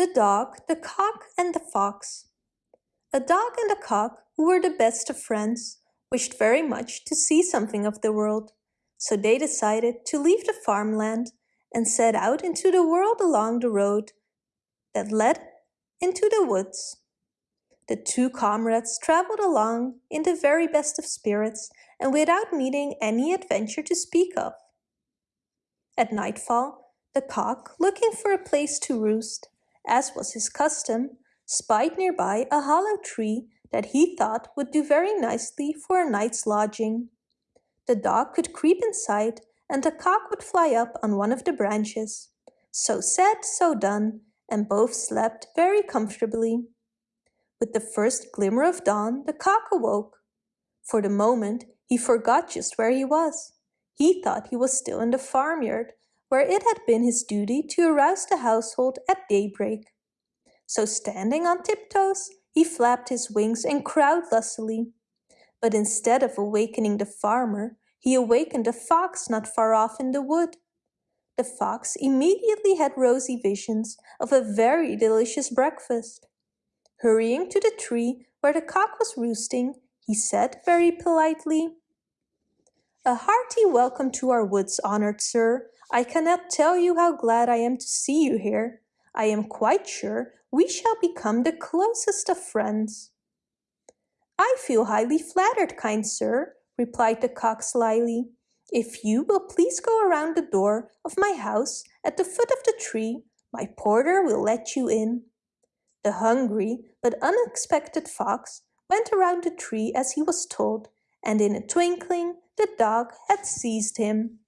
The Dog, the Cock and the Fox A dog and a cock, who were the best of friends, wished very much to see something of the world, so they decided to leave the farmland and set out into the world along the road that led into the woods. The two comrades travelled along in the very best of spirits and without meeting any adventure to speak of. At nightfall, the cock, looking for a place to roost, as was his custom, spied nearby a hollow tree that he thought would do very nicely for a night's lodging. The dog could creep inside and the cock would fly up on one of the branches. So said, so done, and both slept very comfortably. With the first glimmer of dawn, the cock awoke. For the moment, he forgot just where he was. He thought he was still in the farmyard where it had been his duty to arouse the household at daybreak. So standing on tiptoes, he flapped his wings and crowed lustily. But instead of awakening the farmer, he awakened a fox not far off in the wood. The fox immediately had rosy visions of a very delicious breakfast. Hurrying to the tree where the cock was roosting, he said very politely, A hearty welcome to our woods, honored sir. I cannot tell you how glad I am to see you here. I am quite sure we shall become the closest of friends. I feel highly flattered, kind sir, replied the cock slyly. If you will please go around the door of my house at the foot of the tree, my porter will let you in. The hungry but unexpected fox went around the tree as he was told, and in a twinkling the dog had seized him.